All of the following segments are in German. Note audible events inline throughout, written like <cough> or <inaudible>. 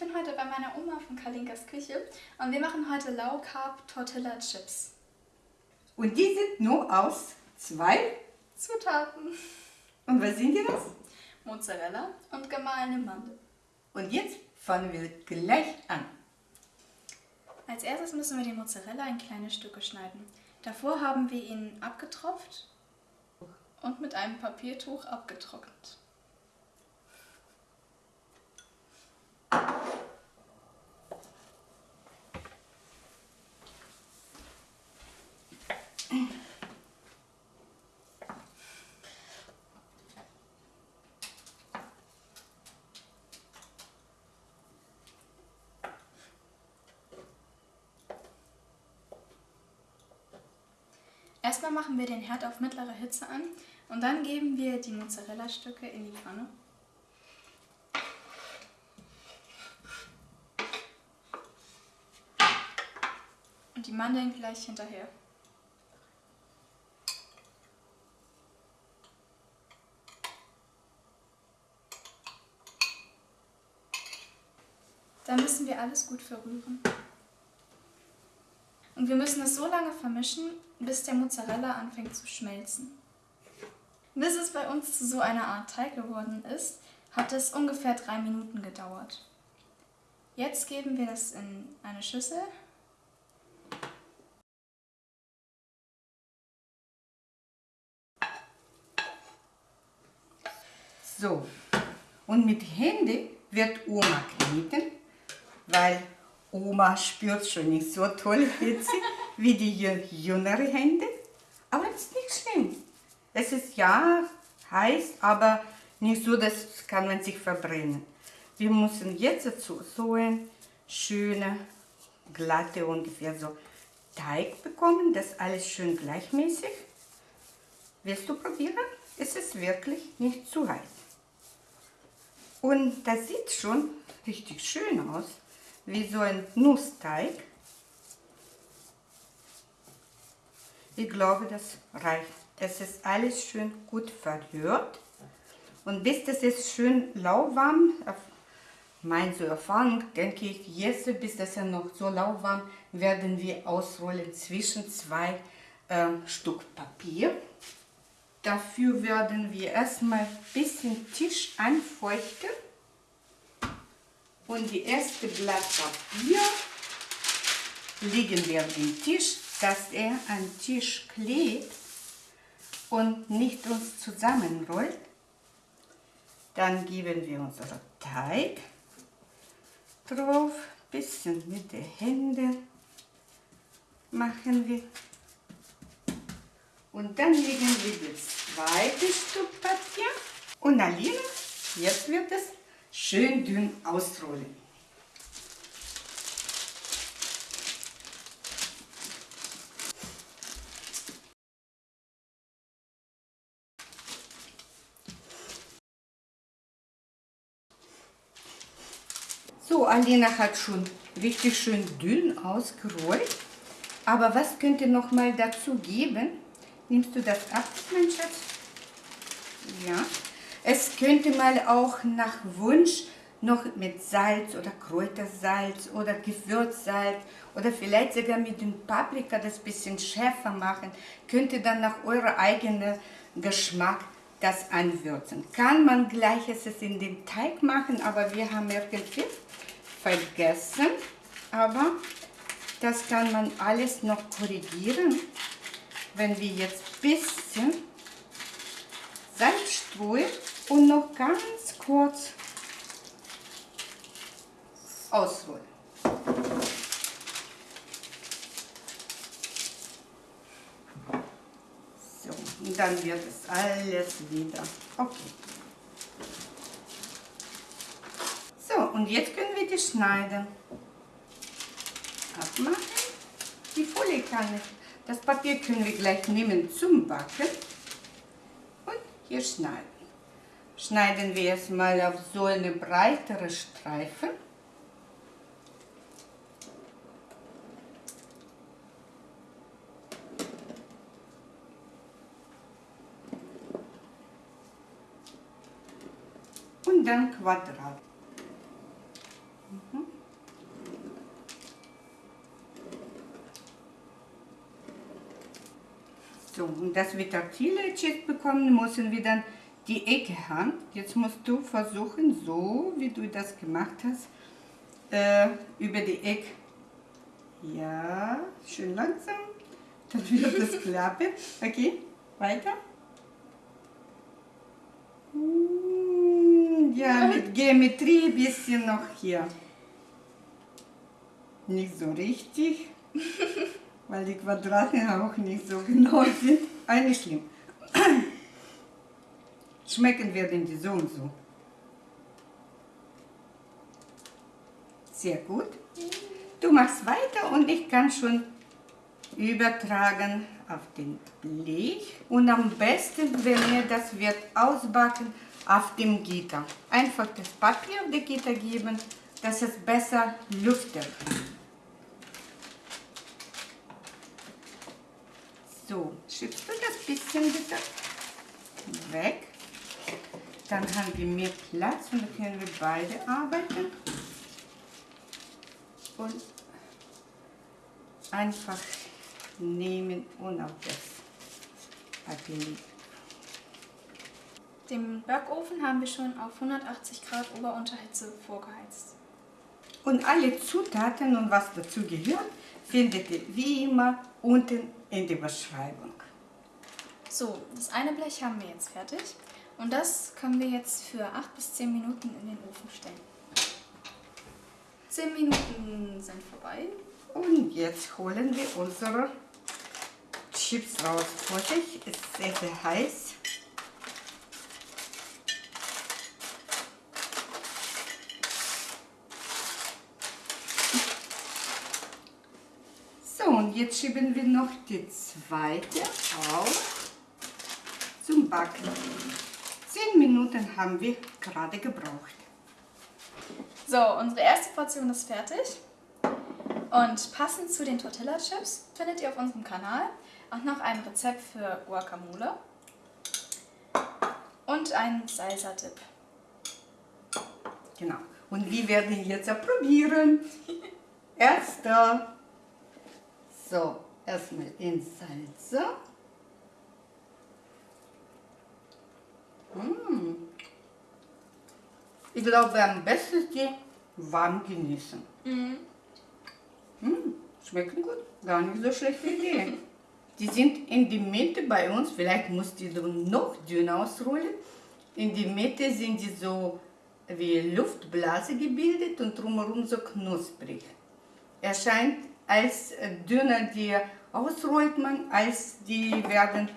bin heute bei meiner Oma von Kalinkas Küche und wir machen heute Low Carb Tortilla Chips. Und die sind nur aus zwei Zutaten. Und was sind die das? Mozzarella und gemahlene Mandel. Und jetzt fangen wir gleich an. Als erstes müssen wir den Mozzarella in kleine Stücke schneiden. Davor haben wir ihn abgetropft und mit einem Papiertuch abgetrocknet. Erstmal machen wir den Herd auf mittlere Hitze an und dann geben wir die Mozzarella-Stücke in die Pfanne. Und die Mandeln gleich hinterher. Dann müssen wir alles gut verrühren. Und wir müssen es so lange vermischen, bis der Mozzarella anfängt zu schmelzen. Bis es bei uns zu so einer Art Teig geworden ist, hat es ungefähr drei Minuten gedauert. Jetzt geben wir das in eine Schüssel. So, und mit Händen wird Oma kneten, weil Oma spürt schon nicht so toll Hitze wie die jüngere Hände. Aber das ist nicht schlimm. Es ist ja heiß, aber nicht so, dass kann man sich verbrennen. Wir müssen jetzt dazu so ein schöner, glatte, ungefähr so Teig bekommen. Das alles schön gleichmäßig. Willst du probieren? Es ist wirklich nicht zu heiß. Und das sieht schon richtig schön aus wie so ein Nussteig. Ich glaube, das reicht. Es ist alles schön gut verrührt. Und bis das ist schön lauwarm, mein so Erfahrung, denke ich, jetzt, bis das ja noch so lauwarm, werden wir ausrollen zwischen zwei äh, Stück Papier. Dafür werden wir erstmal ein bisschen Tisch anfeuchten und die erste Blatt Papier legen wir auf den Tisch, dass er an Tisch klebt und nicht uns zusammenrollt. Dann geben wir unseren Teig drauf, bisschen mit den Händen machen wir. Und dann legen wir das zweite Stück Papier und Alina, jetzt wird es schön dünn ausrollen. So, Alina hat schon richtig schön dünn ausgerollt. Aber was könnte noch mal dazu geben? Nimmst du das ab, mein Schatz? Ja. Es könnte mal auch nach Wunsch noch mit Salz oder Kräutersalz oder Gewürzsalz oder vielleicht sogar mit dem Paprika das bisschen schärfer machen. Könnte dann nach eurem eigenen Geschmack das anwürzen. Kann man gleiches in den Teig machen, aber wir haben irgendwie vergessen. Aber das kann man alles noch korrigieren, wenn wir jetzt ein bisschen Salz streuen und noch ganz kurz ausrollen. So, und dann wird es alles wieder okay. So, und jetzt können wir die schneiden. Abmachen. Die Folie kann ich. Das Papier können wir gleich nehmen zum Backen. Und hier schneiden schneiden wir es mal auf so eine breitere Streifen. Und dann Quadrat. Mhm. So, und dass wir taktile bekommen, müssen wir dann die Ecke haben. Jetzt musst du versuchen, so wie du das gemacht hast, äh, über die Ecke. Ja, schön langsam. <laughs> Dann wird das klappen. Okay, weiter. Mm, Ja, mit Geometrie ein bisschen noch hier. Nicht so richtig, <laughs> weil die Quadrate auch nicht so genau sind. Nicht schlimm. Schmecken werden die so und so. Sehr gut. Du machst weiter und ich kann schon übertragen auf den Blech. Und am besten, wenn ihr das wird ausbacken, auf dem Gitter. Einfach das Papier auf das Gitter geben, dass es besser lüftet. So, schiebst du das bisschen bitte weg. Dann haben wir mehr Platz und dann können wir beide arbeiten. Und einfach nehmen und auf das Papier legen. Den Backofen haben wir schon auf 180 Grad Ober-Unterhitze vorgeheizt. Und alle Zutaten und was dazu gehört, findet ihr wie immer unten in der Beschreibung. So, das eine Blech haben wir jetzt fertig. Und das können wir jetzt für 8 bis 10 Minuten in den Ofen stellen. 10 Minuten sind vorbei. Und jetzt holen wir unsere Chips raus. Vorsicht, ist sehr, sehr heiß. So, und jetzt schieben wir noch die zweite auf zum Backen. Zehn Minuten haben wir gerade gebraucht. So, unsere erste Portion ist fertig. Und passend zu den Tortilla Chips findet ihr auf unserem Kanal auch noch ein Rezept für Guacamole und einen Salsa-Dip. Genau. Und wir werden jetzt probieren. <laughs> Erster. So, erstmal in Salsa. Ich glaube, am besten ist die warm genießen. Mhm. Mm. Schmecken gut. Gar nicht so schlechte Idee. Die sind in die Mitte bei uns, vielleicht musst du die noch dünner ausrollen. In die Mitte sind die so wie Luftblase gebildet und drumherum so knusprig. Erscheint als dünner die ausrollt man, als die werden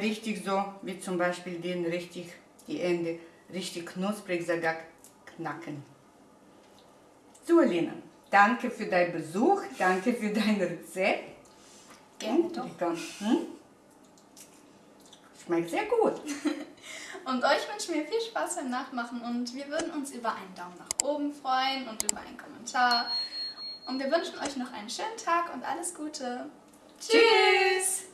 richtig so, wie zum Beispiel den richtig, die Ende, richtig knusprig, sogar knacken. So, Lena, danke für deinen Besuch, danke für dein Rezept. Gerne doch. Hm? Schmeckt sehr gut. <laughs> Und euch wünschen wir viel Spaß beim Nachmachen und wir würden uns über einen Daumen nach oben freuen und über einen Kommentar. Und wir wünschen euch noch einen schönen Tag und alles Gute. Tschüss!